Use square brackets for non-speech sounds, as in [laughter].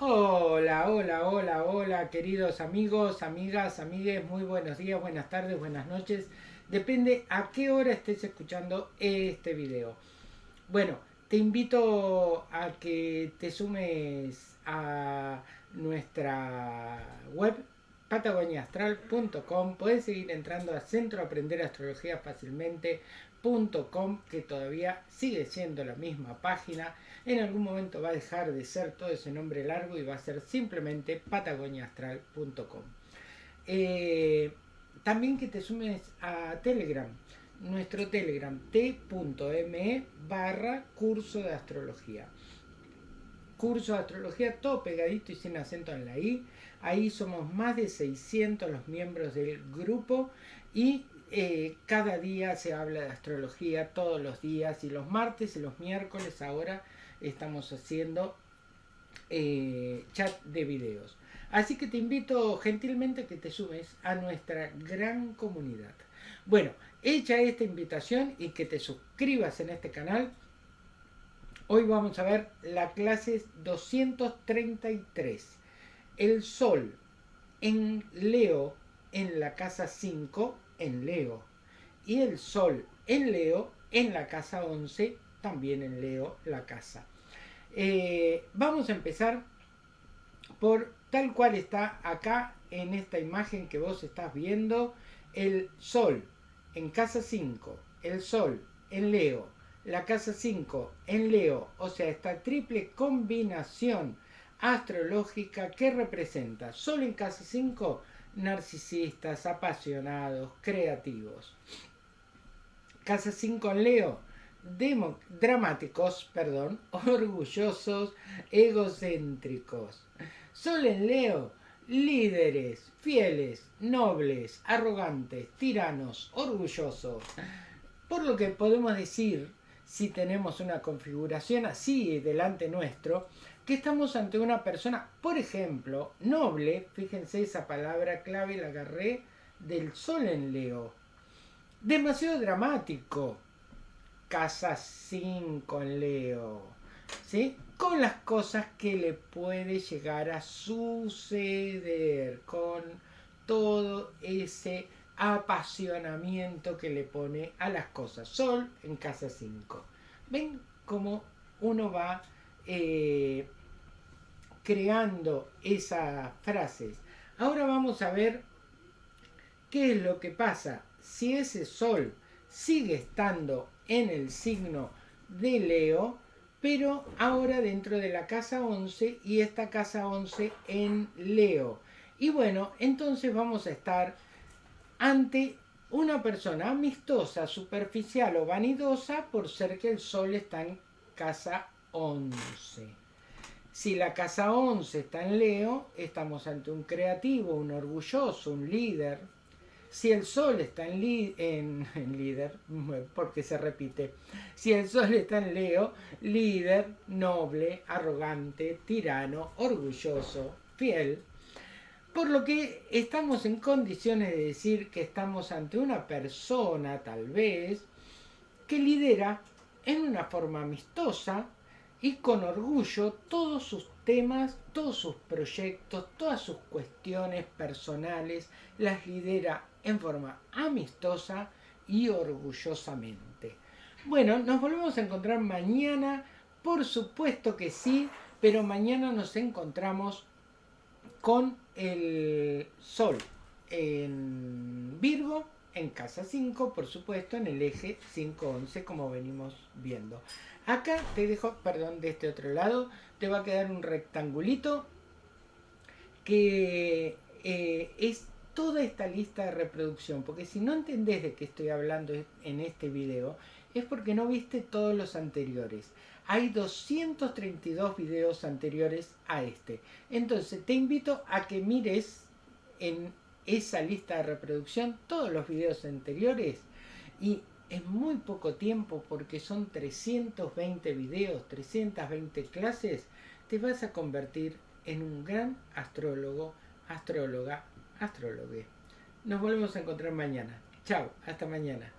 Hola, hola, hola, hola, queridos amigos, amigas, amigues, muy buenos días, buenas tardes, buenas noches. Depende a qué hora estés escuchando este video. Bueno, te invito a que te sumes a nuestra web patagoniaastral.com. Puedes seguir entrando a Centro Aprender Astrología Fácilmente.com, que todavía sigue siendo la misma página en algún momento va a dejar de ser todo ese nombre largo y va a ser simplemente patagoniaastral.com. Eh, también que te sumes a Telegram, nuestro Telegram t.me barra curso de astrología. Curso de astrología todo pegadito y sin acento en la i. Ahí somos más de 600 los miembros del grupo y eh, cada día se habla de astrología todos los días y los martes y los miércoles ahora estamos haciendo eh, chat de videos. Así que te invito gentilmente a que te sumes a nuestra gran comunidad. Bueno, hecha esta invitación y que te suscribas en este canal, hoy vamos a ver la clase 233. El Sol en Leo en la casa 5 en Leo. Y el Sol en Leo en la casa 11 también en Leo la casa. Eh, vamos a empezar por tal cual está acá en esta imagen que vos estás viendo, el Sol en casa 5, el Sol en Leo, la casa 5 en Leo, o sea, esta triple combinación astrológica que representa Sol en casa 5, narcisistas, apasionados, creativos. Casa 5 en Leo, dramáticos, perdón, [laughs] orgullosos, egocéntricos. Sol en Leo, líderes, fieles, nobles, arrogantes, tiranos, orgullosos. Por lo que podemos decir, si tenemos una configuración así delante nuestro, que estamos ante una persona, por ejemplo, noble, fíjense esa palabra clave, la agarré del sol en Leo, demasiado dramático, casa 5 en Leo, ¿sí? Con las cosas que le puede llegar a suceder, con todo ese apasionamiento que le pone a las cosas. Sol en casa 5. ¿Ven cómo uno va eh, creando esas frases? Ahora vamos a ver qué es lo que pasa si ese sol sigue estando en el signo de Leo, pero ahora dentro de la casa 11 y esta casa 11 en Leo. Y bueno, entonces vamos a estar ante una persona amistosa, superficial o vanidosa por ser que el sol está en casa 11. Si la casa 11 está en Leo, estamos ante un creativo, un orgulloso, un líder, si el sol está en, [laughs] líder, [laughs] porque se repite, si el sol está en Leo, líder, noble, arrogante, tirano, orgulloso, fiel, por lo que estamos en condiciones de decir que estamos ante una persona, tal vez, que lidera en una forma amistosa y con orgullo todos sus temas, todos sus proyectos, todas sus cuestiones personales, las lidera en forma amistosa y orgullosamente. Bueno, nos volvemos a encontrar mañana, por supuesto que sí, pero mañana nos encontramos con el Sol en Virgo, en casa 5, por supuesto, en el eje 5-11, como venimos viendo. Acá te dejo, perdón, de este otro lado, te va a quedar un rectangulito que eh, es toda esta lista de reproducción, porque si no entendés de qué estoy hablando en este video, es porque no viste todos los anteriores. Hay 232 videos anteriores a este. Entonces te invito a que mires en esa lista de reproducción todos los videos anteriores y en muy poco tiempo, porque son 320 videos, 320 clases, te vas a convertir en un gran astrólogo, astróloga astrólogo. Nos volvemos a encontrar mañana. Chao, hasta mañana.